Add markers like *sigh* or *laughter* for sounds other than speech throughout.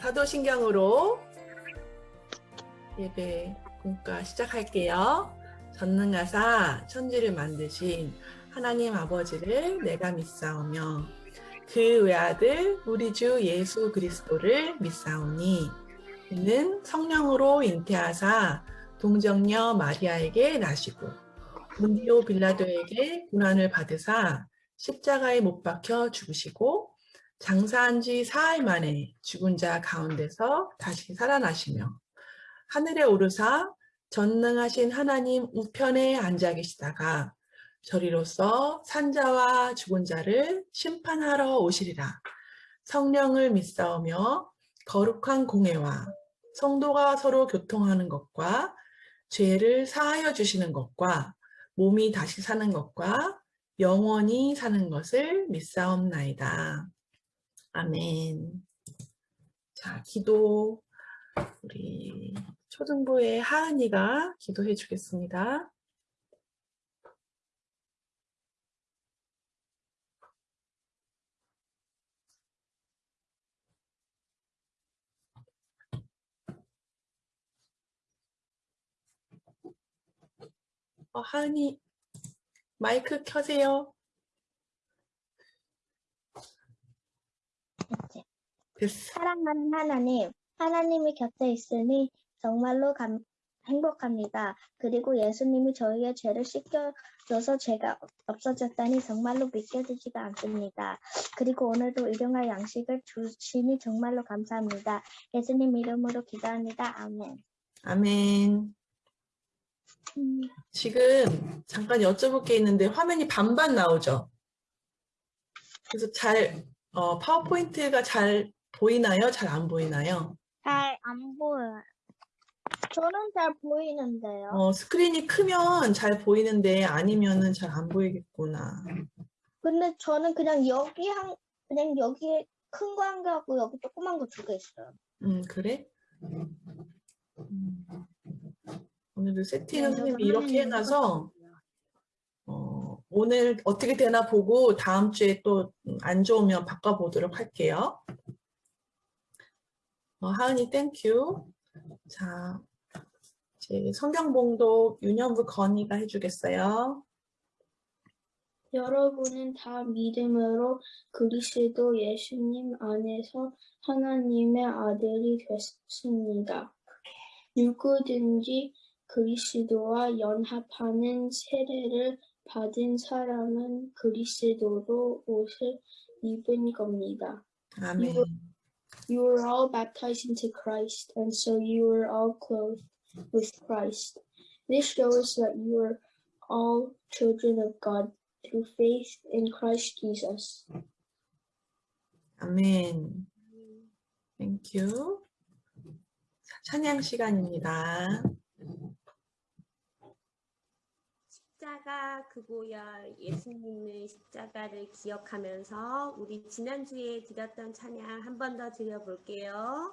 사도신경으로 예배 공과 시작할게요. 전능하사 천지를 만드신 하나님 아버지를 내가 믿사오며 그 외아들 우리 주 예수 그리스도를 믿사오니 이는 성령으로 잉태하사 동정녀 마리아에게 나시고 문디오 빌라도에게 고난을 받으사 십자가에 못 박혀 죽으시고 장사한 지 사흘 만에 죽은 자 가운데서 다시 살아나시며 하늘에 오르사 전능하신 하나님 우편에 앉아 계시다가 저리로서 산자와 죽은 자를 심판하러 오시리라. 성령을 믿사오며 거룩한 공회와 성도가 서로 교통하는 것과 죄를 사하여 주시는 것과 몸이 다시 사는 것과 영원히 사는 것을 믿사옵나이다. 아멘. 자, 기도 우리 초등부의 하은이가 기도해 주겠습니다. 어, 하은이 마이크 켜세요. 됐어. 사랑하는 하나님, 하나님이 곁에 있으니 정말로 감- 행복합니다. 그리고 예수님이 저희의 죄를 씻겨줘서 죄가 없어졌다니 정말로 믿겨지지가 않습니다. 그리고 오늘도 일용할 양식을 주시니 정말로 감사합니다. 예수님 이름으로 기도합니다. 아멘. 아멘. 음, 지금 잠깐 여쭤볼 게 있는데 화면이 반반 나오죠? 그래서 잘, 어, 파워포인트가 잘 보이나요? 잘 안 보이나요? 잘 안 보여요. 저는 잘 보이는데요. 어, 스크린이 크면 잘 보이는데 아니면은 잘 안 보이겠구나. 근데 저는 그냥 여기 한, 그냥 여기에 큰거 한 개 하고 여기 조그만 거 두 개 있어요. 음, 그래? 음. 오늘도 세팅을 네, 선생님이 이렇게 해놔서 어, 오늘 어떻게 되나 보고 다음 주에 또 안 좋으면 바꿔보도록 할게요. 어, 하은이 thank you. 자, 이제 성경봉독 윤현부 건이가 해주겠어요. 여러분은 다 믿음으로 그리스도 예수님 안에서 하나님의 아들이 됐습니다. 누구든지 그리스도와 연합하는 세례를 받은 사람은 그리스도로 옷을 입은 겁니다. 아멘. You were all baptized into Christ, and so you were all clothed with Christ. This shows that you are all children of God through faith in Christ Jesus. 아멘. 땡큐. 자, 찬양 시간입니다. 십자가 그고열 예수님의 십자가를 기억하면서 우리 지난주에 드렸던 찬양 한 번 더 드려볼게요.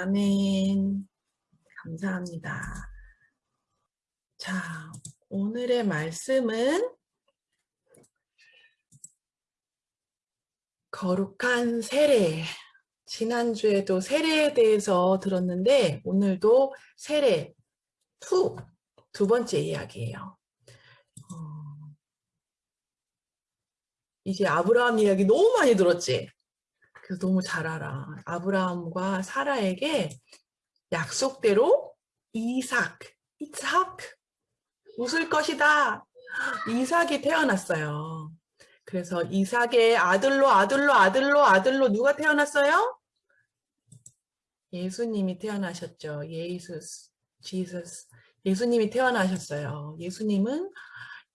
아멘. 감사합니다. 자, 오늘의 말씀은 거룩한 세례. 지난주에도 세례에 대해서 들었는데 오늘도 세례 2, 두 번째 이야기예요. 어, 이제 아브라함 이야기 너무 많이 들었지? 그래서 너무 잘 알아. 아브라함과 사라에게 약속대로 이삭, 이삭, 웃을 것이다. 이삭이 태어났어요. 그래서 이삭의 아들로 아들로 아들로 아들로 누가 태어났어요? 예수님이 태어나셨죠. 예수스, 지서스. 예수님이 태어나셨어요. 예수님은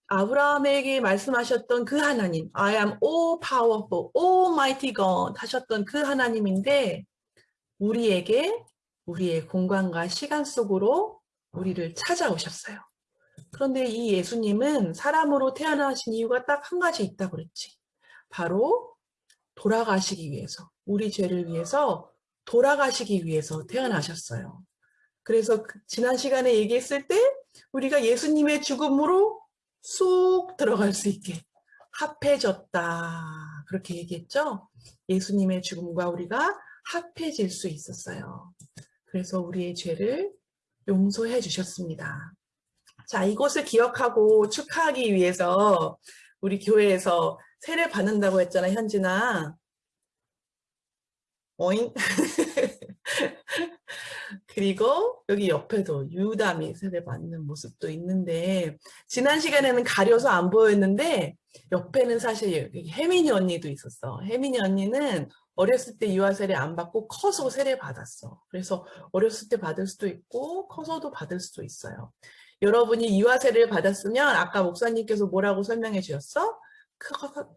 아브라함에게 말씀하셨던 그 하나님, I am all powerful, almighty God 하셨던 그 하나님인데 우리에게 우리의 공간과 시간 속으로 우리를 찾아오셨어요. 그런데 이 예수님은 사람으로 태어나신 이유가 딱 한 가지 있다고 그랬지. 바로 돌아가시기 위해서, 우리 죄를 위해서 돌아가시기 위해서 태어나셨어요. 그래서 그 지난 시간에 얘기했을 때 우리가 예수님의 죽음으로 쏙 들어갈 수 있게 합해졌다. 그렇게 얘기했죠? 예수님의 죽음과 우리가 합해질 수 있었어요. 그래서 우리의 죄를 용서해 주셨습니다. 자, 이것을 기억하고 축하하기 위해서 우리 교회에서 세례 받는다고 했잖아, 현진아. 어잉? *laughs* 그리고 여기 옆에도 유담이 세례 받는 모습도 있는데 지난 시간에는 가려서 안 보였는데 옆에는 사실 혜민이 언니도 있었어. 혜민이 언니는 어렸을 때 유아 세례 안 받고 커서 세례 받았어. 그래서 어렸을 때 받을 수도 있고 커서도 받을 수도 있어요. 여러분이 유아 세례를 받았으면 아까 목사님께서 뭐라고 설명해 주셨어? 크-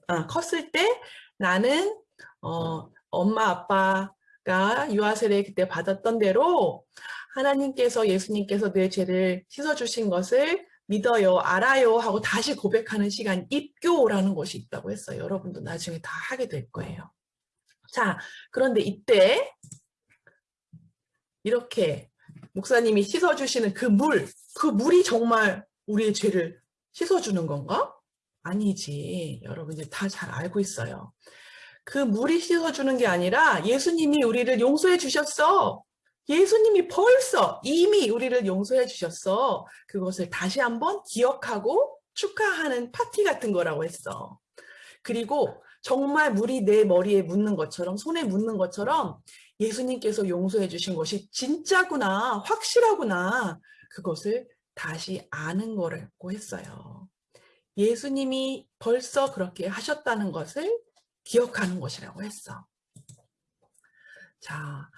아, 컸을 때 나는 어, 엄마 아빠 가 유아 세례 그때 받았던 대로 하나님께서 예수님께서 내 죄를 씻어주신 것을 믿어요, 알아요 하고 다시 고백하는 시간 입교라는 것이 있다고 했어요. 여러분도 나중에 다 하게 될 거예요. 자, 그런데 이때 이렇게 목사님이 씻어주시는 그 물, 그 물이 정말 우리의 죄를 씻어주는 건가? 아니지. 여러분 이제 다 잘 알고 있어요. 그 물이 씻어주는 게 아니라 예수님이 우리를 용서해 주셨어. 예수님이 벌써 이미 우리를 용서해 주셨어. 그것을 다시 한번 기억하고 축하하는 파티 같은 거라고 했어. 그리고 정말 물이 내 머리에 묻는 것처럼 손에 묻는 것처럼 예수님께서 용서해 주신 것이 진짜구나, 확실하구나. 그것을 다시 아는 거라고 했어요. 예수님이 벌써 그렇게 하셨다는 것을 기억하는 것이라고 했어. 자,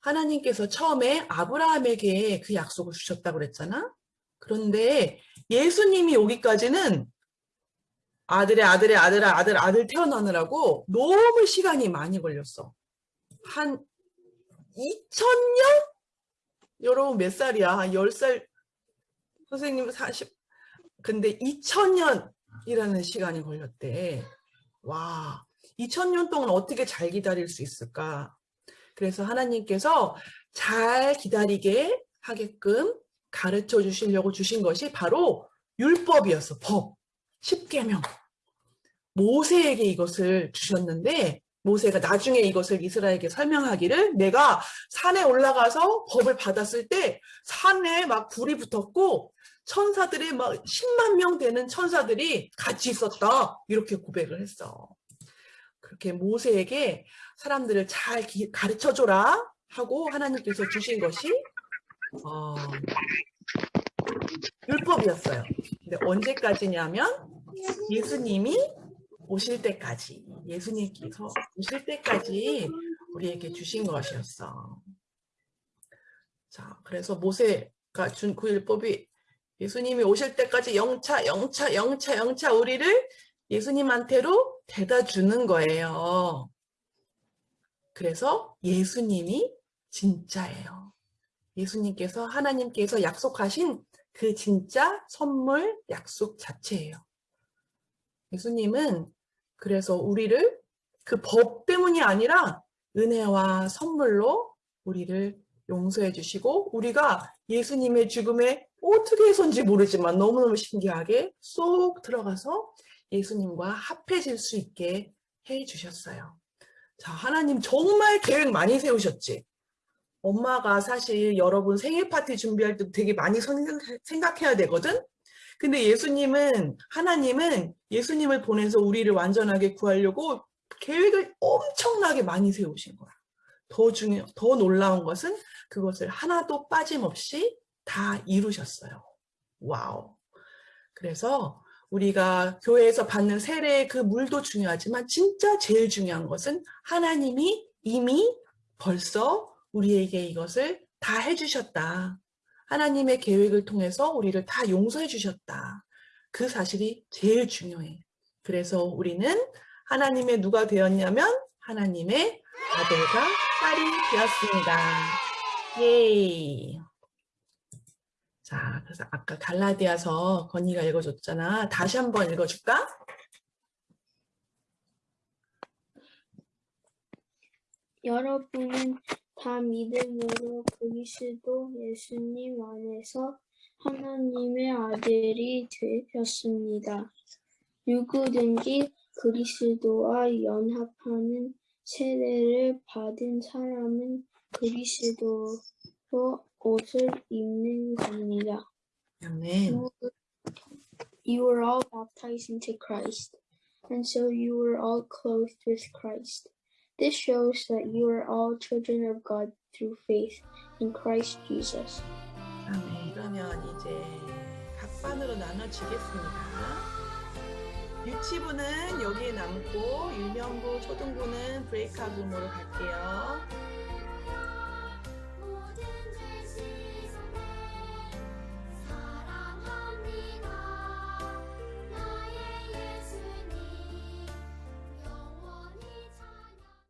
하나님께서 처음에 아브라함에게 그 약속을 주셨다고 그랬잖아. 그런데 예수님이 오기까지는 아들의 아들의 아들의 아들 아들 태어나느라고 너무 시간이 많이 걸렸어. 한 2000년? 여러분 몇 살이야? 한 10살 선생님 40 근데 2000년이라는 시간이 걸렸대. 와, 2000년 동안 어떻게 잘 기다릴 수 있을까? 그래서 하나님께서 잘 기다리게 하게끔 가르쳐 주시려고 주신 것이 바로 율법이었어. 법. 십계명. 모세에게 이것을 주셨는데 모세가 나중에 이것을 이스라엘에게 설명하기를 내가 산에 올라가서 법을 받았을 때 산에 막 불이 붙었고 천사들이 막 10만 명 되는 천사들이 같이 있었다. 이렇게 고백을 했어. 그렇게 모세에게 사람들을 잘 가르쳐 줘라 하고 하나님께서 주신 것이 어, 율법이었어요. 근데 언제까지냐면 예수님이 오실 때까지 예수님께서 오실 때까지 우리에게 주신 것이었어. 자, 그래서 모세가 준 그 율법이 예수님이 오실 때까지 영차, 영차, 영차, 영차 우리를 예수님한테로 대다 주는 거예요. 그래서 예수님이 진짜예요. 예수님께서 하나님께서 약속하신 그 진짜 선물 약속 자체예요. 예수님은 그래서 우리를 그 법 때문이 아니라 은혜와 선물로 우리를 용서해 주시고 우리가 예수님의 죽음에 어떻게 해서인지 모르지만 너무너무 신기하게 쏙 들어가서 예수님과 합해질 수 있게 해 주셨어요. 자, 하나님 정말 계획 많이 세우셨지? 엄마가 사실 여러분 생일 파티 준비할 때 되게 많이 생각- 생각해야 되거든? 근데 예수님은, 하나님은 예수님을 보내서 우리를 완전하게 구하려고 계획을 엄청나게 많이 세우신 거야. 더 중요, 더 놀라운 것은 그것을 하나도 빠짐없이 다 이루셨어요. 와우. 그래서 우리가 교회에서 받는 세례의 그 물도 중요하지만 진짜 제일 중요한 것은 하나님이 이미 벌써 우리에게 이것을 다 해주셨다. 하나님의 계획을 통해서 우리를 다 용서해 주셨다. 그 사실이 제일 중요해. 그래서 우리는 하나님의 누가 되었냐면 하나님의 아들과 딸이 되었습니다. 예이. 자, 그래서 아까 갈라디아서 건이가 읽어줬잖아. 다시 한번 읽어줄까? 여러분은 다 믿음으로 그리스도 예수님 안에서 하나님의 아들이 되셨습니다. 누구든지 그리스도와 연합하는 세례를 받은 사람은 그리스도로 옷을 입는 겁니다. 아멘. You were all baptized into Christ, and so you were all clothed with Christ. This shows that you are all children of God through faith in Christ Jesus. 아멘. 그러면 이제 각반으로 나눠지겠습니다. 유치부는 여기에 남고 유년부, 초등부는 브레이크아웃 룸으로 갈게요.